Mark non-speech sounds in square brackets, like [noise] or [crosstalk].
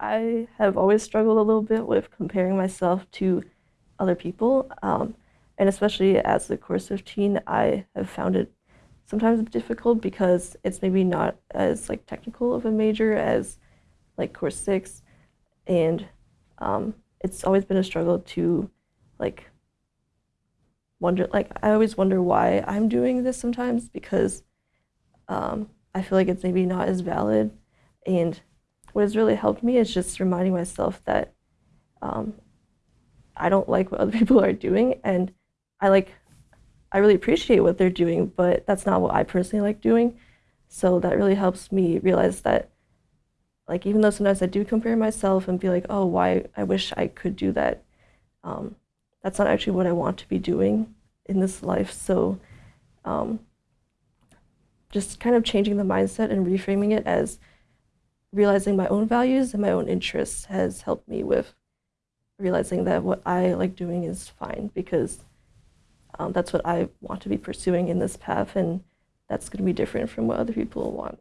I have always struggled a little bit with comparing myself to other people, um, and especially as a course 15, I have found it sometimes difficult because it's maybe not as like technical of a major as like course six, and um, it's always been a struggle to like wonder like I always wonder why I'm doing this sometimes because um, I feel like it's maybe not as valid and what has really helped me is just reminding myself that um, I don't like what other [laughs] people are doing, and I like, I really appreciate what they're doing, but that's not what I personally like doing. So that really helps me realize that, like, even though sometimes I do compare myself and be like, oh, why I wish I could do that, um, that's not actually what I want to be doing in this life. So, um, just kind of changing the mindset and reframing it as realizing my own values and my own interests has helped me with realizing that what I like doing is fine because um, that's what I want to be pursuing in this path and that's going to be different from what other people want.